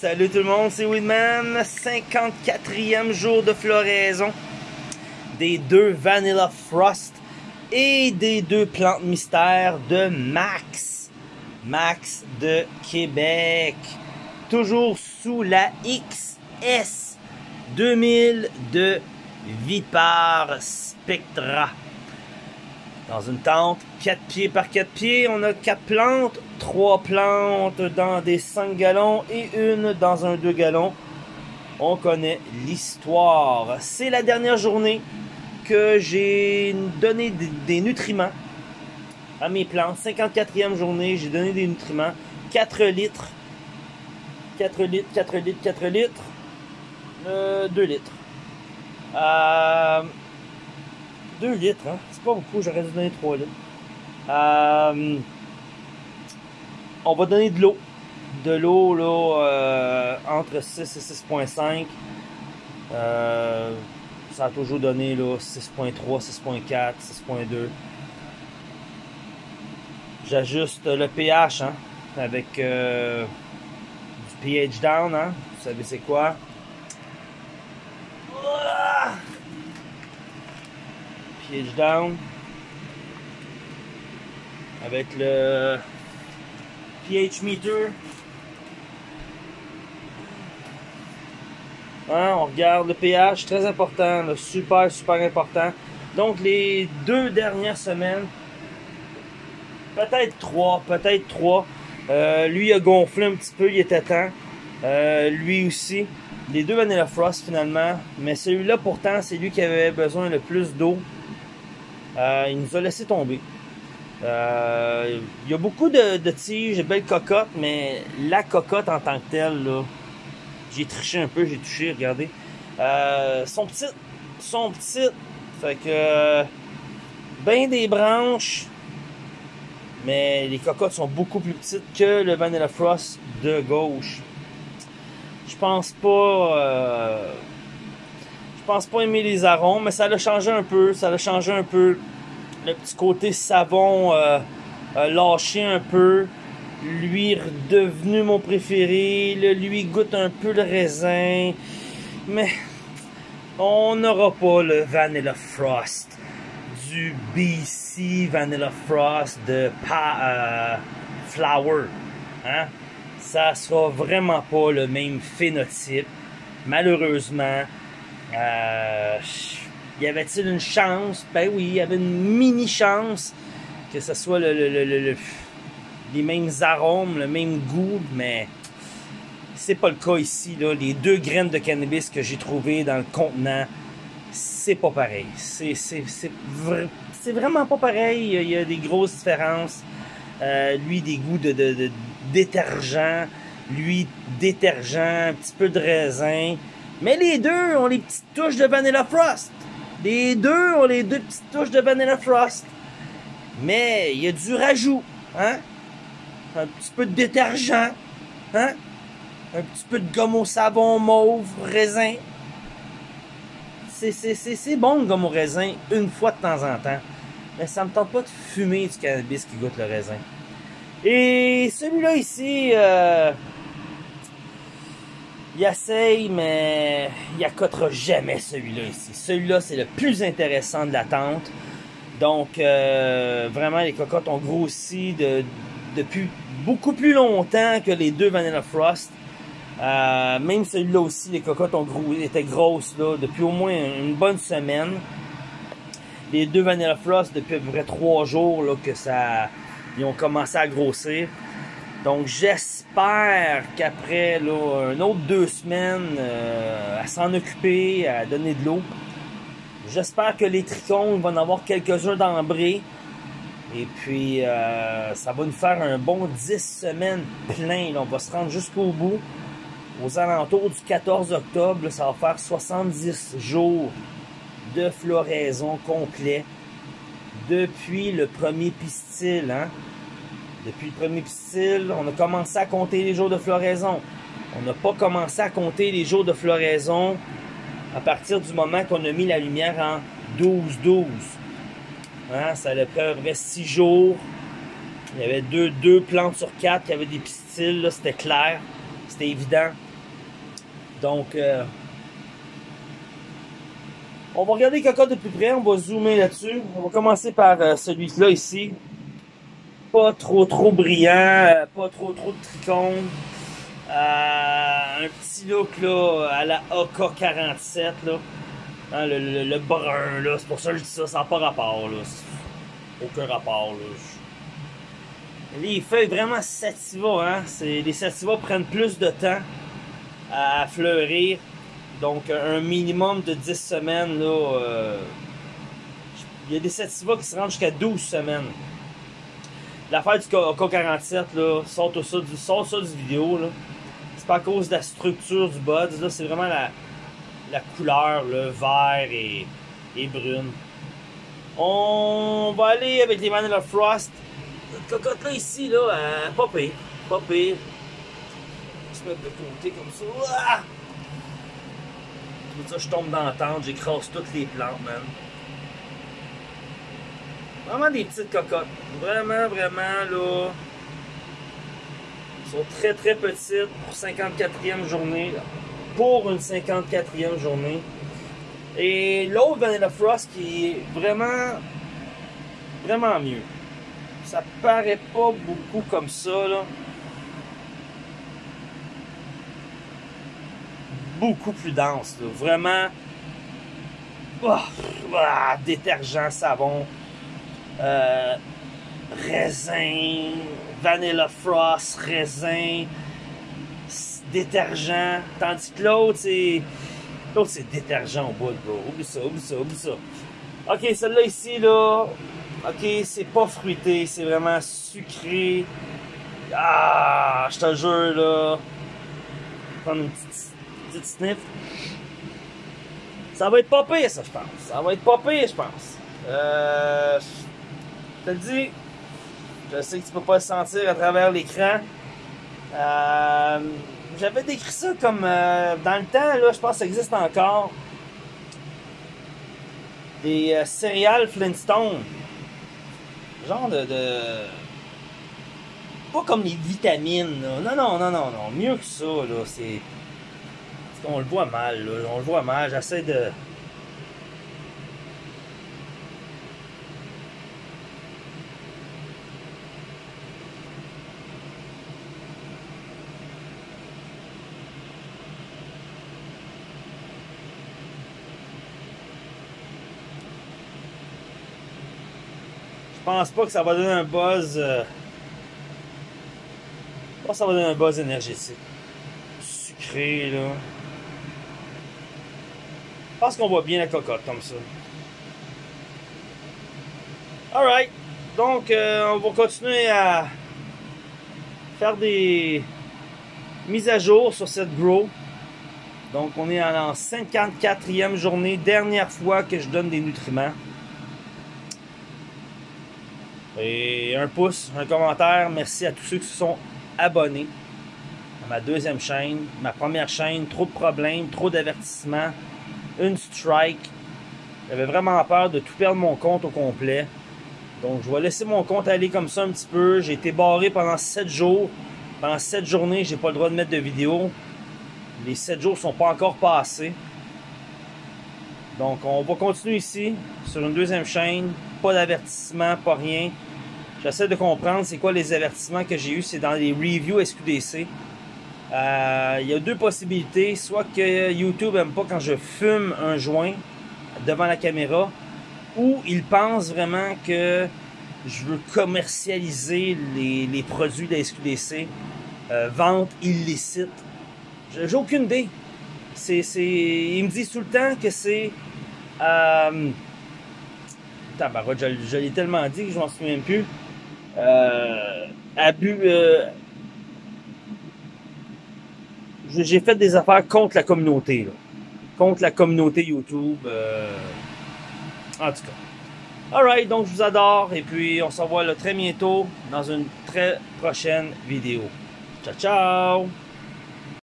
Salut tout le monde, c'est Weedman. 54e jour de floraison des deux Vanilla Frost et des deux plantes mystères de Max. Max de Québec. Toujours sous la XS 2000 de Vipar Spectra. Dans une tente, 4 pieds par 4 pieds, on a 4 plantes, 3 plantes dans des 5 gallons et une dans un 2 gallons. On connaît l'histoire. C'est la dernière journée que j'ai donné des nutriments à mes plantes. 54e journée, j'ai donné des nutriments. 4 litres. 4 litres, 4 litres, 4 litres. 2 litres. Euh, 2 litres, hein? C'est pas beaucoup, j'aurais dû donner 3 litres. Euh, on va donner de l'eau. De l'eau, euh, entre 6 et 6.5. Euh, ça a toujours donné, là, 6.3, 6.4, 6.2. J'ajuste le pH, hein, avec du pH down, hein. Vous savez c'est quoi? pH down avec le pH meter. Hein, on regarde le pH, très important, super, super important. Donc les deux dernières semaines, peut-être trois, peut-être trois. Euh, lui a gonflé un petit peu, il était temps. Euh, lui aussi. Les deux Vanilla Frost finalement. Mais celui-là pourtant, c'est lui qui avait besoin le plus d'eau. Euh, il nous a laissé tomber. Euh, il y a beaucoup de, tiges, de belles cocottes, mais la cocotte en tant que telle, là, j'ai triché un peu, j'ai touché, regardez. Euh, sont petites, sont petites. Fait que, ben des branches, mais les cocottes sont beaucoup plus petites que le Vanilla Frost de gauche. Je pense pas, euh, je pense pas aimer les arômes, mais ça l'a changé un peu, ça l'a changé un peu le petit côté savon euh, lâché un peu. Lui redevenu mon préféré. Lui goûte un peu le raisin. Mais on n'aura pas le Vanilla Frost du BC Vanilla Frost de pa, euh, Flower. Hein? Ça sera vraiment pas le même phénotype. Malheureusement. Euh, y avait-il une chance? Ben oui, il y avait une mini chance que ce soit le, les mêmes arômes, le même goût, mais c'est pas le cas ici. Là. Les deux graines de cannabis que j'ai trouvées dans le contenant, c'est pas pareil. C'est, c'est vraiment pas pareil. Il y a des grosses différences. Euh, lui, des goûts de, de, de détergent. Lui, détergent, un petit peu de raisin. Mais les deux ont les petites touches de Vanilla Frost. Les deux ont les deux petites touches de Vanilla Frost. Mais il y a du rajout, hein? Un petit peu de détergent, hein? Un petit peu de gomme au savon mauve, raisin. C'est bon le gomme au raisin une fois de temps en temps. Mais ça me tente pas de fumer du cannabis qui goûte le raisin. Et celui-là ici, euh, il essaye, mais il accotera jamais celui-là ici. Celui-là, c'est le plus intéressant de la tente. Donc, euh, vraiment, les cocottes ont grossi de, depuis beaucoup plus longtemps que les deux Vanilla Frost. Euh, même celui-là aussi, les cocottes ont étaient grosses là, depuis au moins une bonne semaine. Les deux Vanilla Frost, depuis à peu près trois jours là, que ça, ils ont commencé à grossir. Donc j'espère qu'après là, un autre deux semaines euh, à s'en occuper, à donner de l'eau, j'espère que les tricônes vont en avoir quelques-uns d'embrés. Et puis euh, ça va nous faire un bon 10 semaines plein. Là. On va se rendre jusqu'au bout. Aux alentours du 14 octobre, ça va faire 70 jours de floraison complet depuis le premier pistil. Hein? Depuis le premier pistil, on a commencé à compter les jours de floraison. On n'a pas commencé à compter les jours de floraison à partir du moment qu'on a mis la lumière en 12-12. Hein? Ça a pris 6 jours. Il y avait deux, deux plantes sur quatre qui avaient des pistils, c'était clair, c'était évident. Donc, euh, on va regarder les cocottes de plus près, on va zoomer là-dessus. On va commencer par euh, celui-là ici. Pas trop trop brillant, euh, pas trop trop de trichomes. Euh, un petit look là à la AK-47 là. Hein, le, brun là, c'est pour ça que je dis ça, ça n'a pas rapport là. Aucun rapport là. Les feuilles vraiment sativa, hein. Les sativa prennent plus de temps à fleurir. Donc un minimum de 10 semaines là. Euh, il y a des sativa qui se rendent jusqu'à 12 semaines. L'affaire du K47 là, sort ça du, sort ça du vidéo là c'est pas à cause de la structure du buds, là, c'est vraiment la, la couleur, le vert et, et brune. On va aller avec les Vanilla Frost. Notre cocotte là ici, là, euh, pas pire, pas pire. Je mettre de côté comme ça. Ah! ça, je tombe dans la tente, j'écrase toutes les plantes, man. Vraiment des petites cocottes. Vraiment, vraiment, là sont très très petites pour 54e journée. Pour une 54e journée. Et l'autre Vanilla Frost qui est vraiment vraiment mieux. Ça paraît pas beaucoup comme ça là. Beaucoup plus dense, vraiment. Oh, détergent, savon, euh, raisin, vanilla frost, raisin, détergent. Tandis que l'autre, c'est. L'autre, c'est détergent au bout, bro. Oublie ça, oublie ça, oublie ça. Ok, celle-là ici, là. Ok, c'est pas fruité, c'est vraiment sucré. Ah, je te jure, là. Prendre une petite, petite sniff. Ça va être pas pire, ça, je pense. Ça va être pas pire, je pense. Euh. Te le dis, je sais que tu peux pas le sentir à travers l'écran. Euh, J'avais décrit ça comme euh, dans le temps, là, je pense que ça existe encore. Des euh, céréales Flintstone. Genre de, de, Pas comme les vitamines, là. Non, non, non, non, non. Mieux que ça, là. C'est. On le voit mal, là. On le voit mal. J'essaie de. Pense pas que ça va donner un buzz. Euh... Je pense que ça va donner un buzz énergétique. Sucré, là. Je pense qu'on voit bien la cocotte comme ça. Alright. Donc, euh, on va continuer à faire des mises à jour sur cette grow. Donc, on est en 54e journée, dernière fois que je donne des nutriments. Et un pouce, un commentaire. Merci à tous ceux qui se sont abonnés à ma deuxième chaîne. Ma première chaîne, trop de problèmes, trop d'avertissements, une strike. J'avais vraiment peur de tout perdre mon compte au complet. Donc je vais laisser mon compte aller comme ça un petit peu. J'ai été barré pendant 7 jours. Pendant 7 journées, j'ai pas le droit de mettre de vidéo. Les 7 jours sont pas encore passés. Donc on va continuer ici sur une deuxième chaîne pas d'avertissement, pas rien. J'essaie de comprendre c'est quoi les avertissements que j'ai eu. C'est dans les reviews SQDC. Euh, il y a deux possibilités. Soit que YouTube aime pas quand je fume un joint devant la caméra, ou il pense vraiment que je veux commercialiser les, produits de la SQDC. Euh, vente illicite. J'ai aucune idée. C'est, ils me disent tout le temps que c'est... Euh, je, l'ai tellement dit que je m'en souviens plus. Euh, abus. Euh, j'ai fait des affaires contre la communauté, contre la communauté YouTube. Euh, en tout cas. Alright, donc je vous adore et puis on se revoit très bientôt dans une très prochaine vidéo. Ciao, ciao!